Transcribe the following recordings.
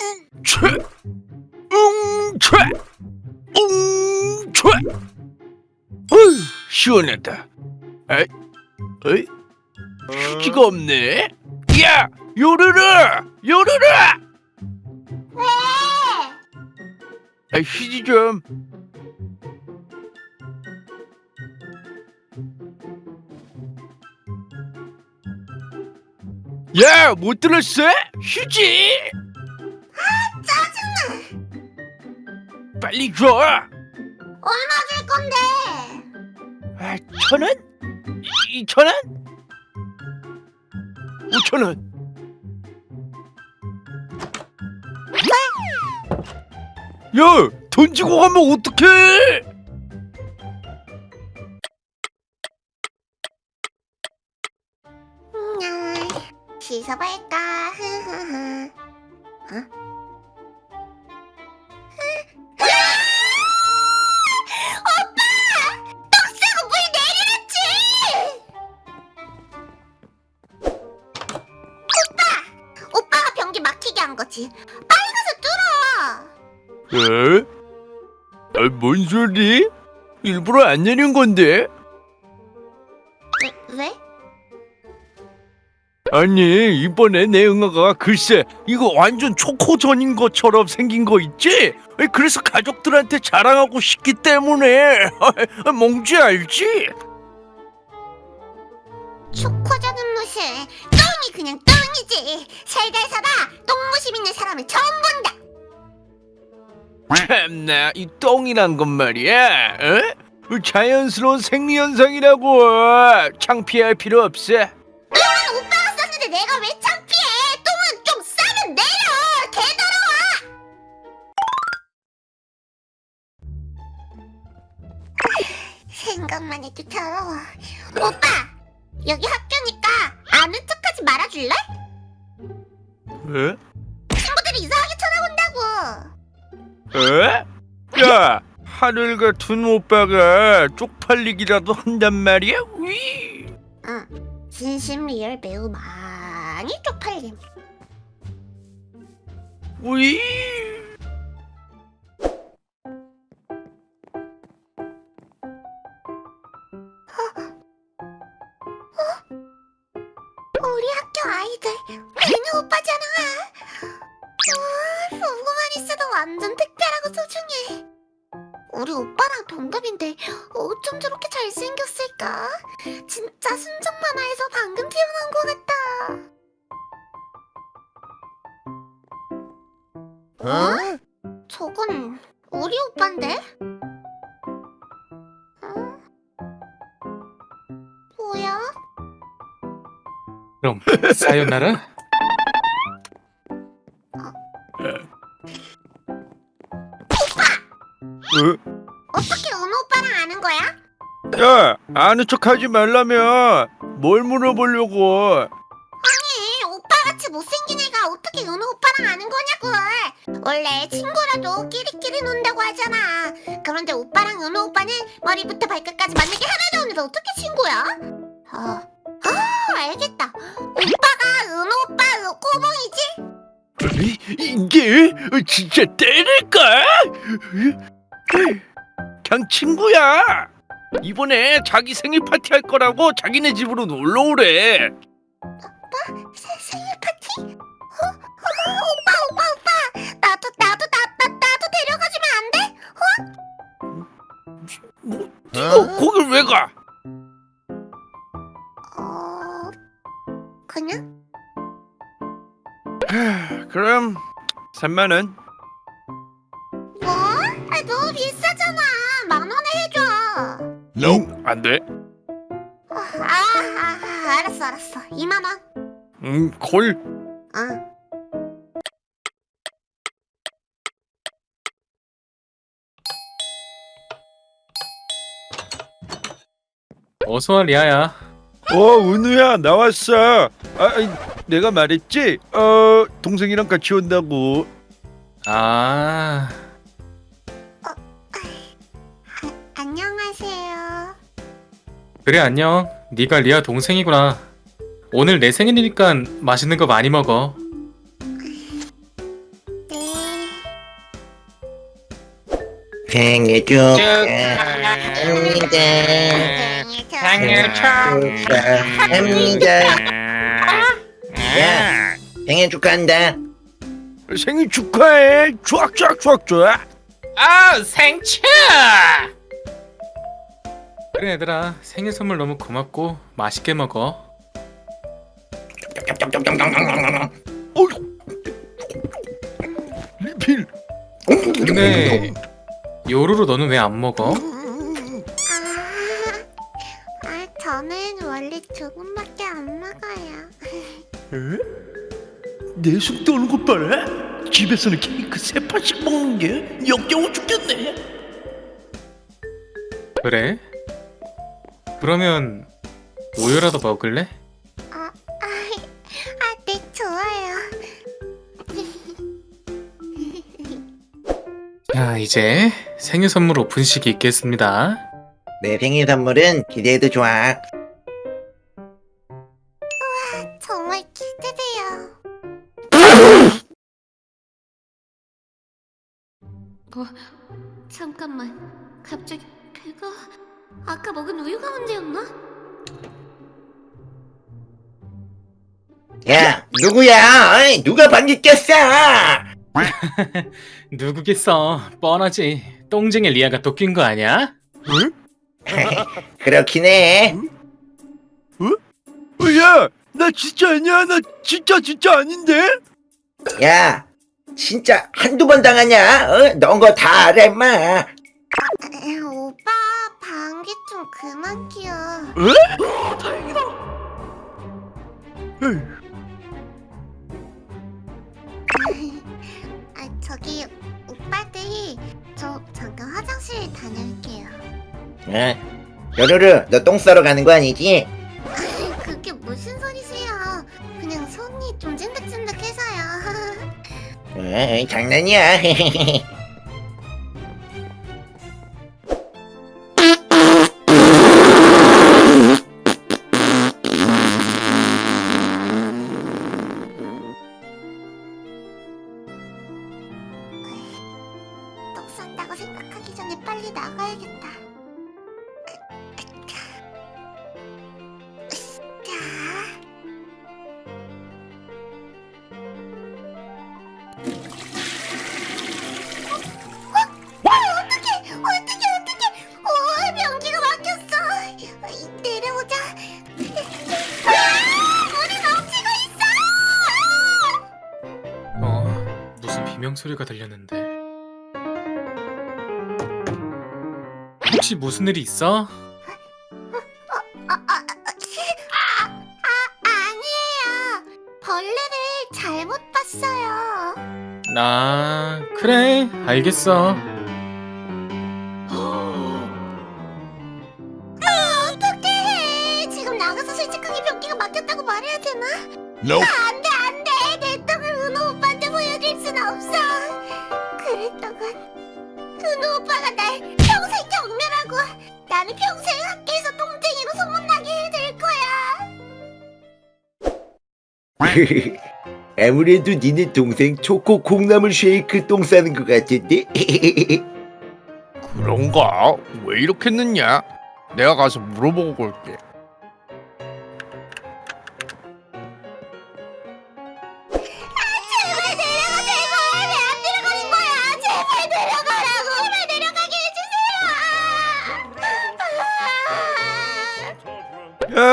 응채 응채 응채 어휴 시원하다. 에이 에이 휴지가 없네. 야 요르르 요르르! 왜? 아 휴지 좀. 야, 못 들었어? 휴지! 빨리 줘! 얼마 줄 건데? 아, 천 원? 이천 원? 오천 원? 야, 던지고 가면 어떡해? 음, 씻어볼까? 흐흐흐. 어? 에? 아, 뭔 소리? 일부러 안 내린 건데? 왜? 왜? 아니 이번에 내 응아가 글쎄 이거 완전 초코전인 것처럼 생긴 거 있지? 그래서 가족들한테 자랑하고 싶기 때문에 몽지 알지? 초코자는 무슨 똥이 그냥 똥이지 살살살아 똥무심 있는 사람을 처음 본다 참나 이 똥이란 건 말이야 어? 자연스러운 생리현상이라고 창피할 필요 없어 똥은 오빠가 쌌는데 내가 왜 창피해 똥은 좀 싸면 내려 개더러워 생각만 해도 더러워 오빠 여기 학교니까 아는 척하지 말아줄래? 에? 에? 야 하늘 같은 오빠가 쪽팔리기라도 한단 말이야? 위. 응 진심 리얼 매우 많이 쪽팔림 위. 소중해. 우리 오빠랑 동갑인데 어쩜 저렇게 잘생겼을까? 진짜 순정 만화에서 방금 태어난 것 같다. 어? 저건 우리 오빠인데? 어? 뭐야? 그럼 사요나라? 야 아는 척하지 말라며 뭘 물어보려고? 아니 오빠같이 못생긴 애가 어떻게 은호 오빠랑 아는 거냐고. 원래 친구라도 끼리끼리 논다고 하잖아. 그런데 오빠랑 은호 오빠는 머리부터 발끝까지 맞는 게 하나도 없는데 어떻게 친구야? 아, 아 알겠다. 오빠가 은호 오빠 꼬봉이지? 이- 이게 진짜 때릴까? 그냥 친구야 이번에 자기 생일 파티 할 거라고 자기네 집으로 놀러 오래 세, 생일 파티? 어? 어, 오빠 오빠 오빠 나도 나도 나, 나, 나도 데려가주면 안 돼? 뭐 이거 거길 왜 가? 어... 그냥? 그럼 3만 원 응, 안 돼. 아, 아, 아, 알았어, 알았어. 2만 원. 응, 콜. 응. 어서와 리아야 어, 은우야, 나왔어. 아, 내가 말했지? 어, 동생이랑 같이 온다고. 아 그래 안녕. 네가 리아 동생이구나. 오늘 내 생일이니까 맛있는 거 많이 먹어. 생일 축하합니다 생일 축하합니다. 생일 축하한다. 생일 축하해. 쫙쫙쫙쫙. 아 생축. 그래 얘들아 생일 선물 너무 고맙고 맛있게 먹어 리필 근데 요루루 너는 왜 안 먹어? 아, 아, 저는 원래 조금밖에 안 먹어요. 에? 내속 떠는 것 봐라 집에서는 케이크 세 판씩 먹는 게 역겨워 죽겠네 그래? 그러면 우유라도 먹을래? 아, 아, 아, 네, 좋아요. 자 이제 생일 선물 오픈식이 있겠습니다 내 생일 선물은 기대해도 좋아. 정말 기대돼요. 어, 아까 먹은 우유가 문제였나? 야, 누구야? 어이, 누가 방귀 꼈어? 누구겠어? 뻔하지 똥쟁이 리아가 또 낀 거 아니야? 그렇긴 해. 야, 나 진짜 아니야. 나 진짜 진짜 아닌데. 야, 진짜 한두 번 당하냐? 어? 넌 거 다 알아, 임마. 에, 오빠 방귀 좀 그만 뀌어. 에? 다행이다. 아 저기 오빠들 저 잠깐 화장실 다녀올게요. 어? 요루루, 너 똥 싸러 가는 거 아니지? 그게 무슨 소리세요? 그냥 손이 좀 찐득찐득해서요. 어, 장난이야. 소리가 들렸는데 혹시 무슨 일이 있어? 아, 아, 아, 아, 아니에요. 벌레를 잘못 봤어요. 나 그래 알겠어 아, 어떡해. 지금 나가서 솔직하게 변기가 막혔다고 말해야 되나? Nope. 아, 안 돼, 안 돼. 내 떡을 은호 오빠한테 보여줄 순 없어. 은호 오빠가 날 평생 경멸하고 나는 평생 학교에서 똥쟁이로 소문나게 해줄 거야. 아무래도 니네 동생 초코 콩나물 쉐이크 똥 싸는 것 같은데? 그런가? 왜 이렇게 늦냐? 내가 가서 물어보고 올게.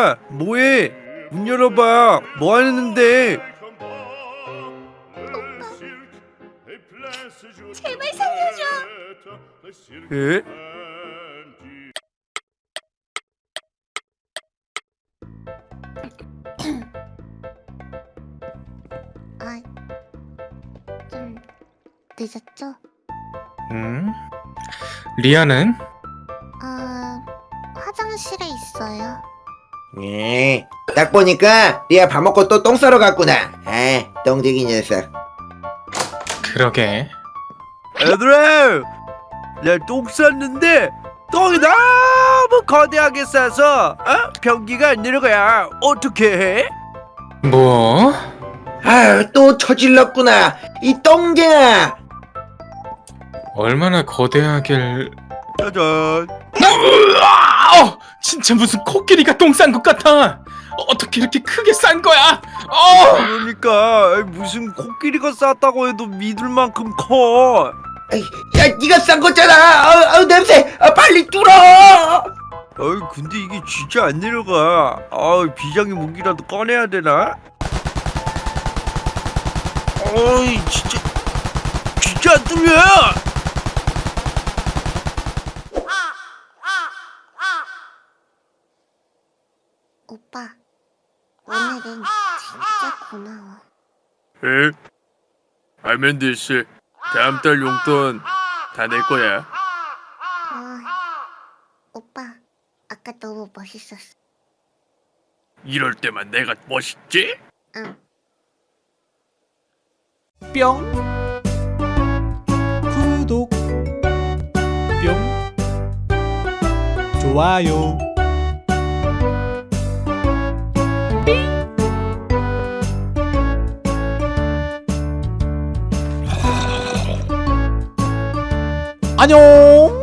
야, 뭐해? 문 열어봐. 뭐 하는데? 제발 살려줘 에? 아 좀 늦었죠? 음? 리아는? 예, 딱 보니까 리아 밥 먹고 또 똥 싸러 갔구나. 아, 똥쟁이 녀석. 그러게 얘들아, 내가 똥 쌌는데 똥이 너무 거대하게 싸서 어? 변기가 안 내려가야 어떻게 해? 뭐? 아유, 또 처질렀구나. 이 똥쟁아. 얼마나 거대하길 짜잔. 아! 진짜 무슨 코끼리가 똥 싼 것 같아 어떻게 이렇게 크게 싼 거야 어! 그러니까 무슨 코끼리가 쌌다고 해도 믿을 만큼 커. 야 네가 싼 거잖아 아우, 아우 냄새 아, 빨리 뚫어 어이 근데 이게 진짜 안 내려가. 아 비장의 무기라도 꺼내야 되나? 어이 진짜 진짜 안 뚫려. 오빠, 오늘은 진짜 고마워. 에? 아멘드 씨 다음 달 용돈 다 낼 거야. 아, 오빠, 아까 너무 멋있었어. 이럴 때만 내가 멋있지? 응. 뿅 구독 뿅 좋아요 안녕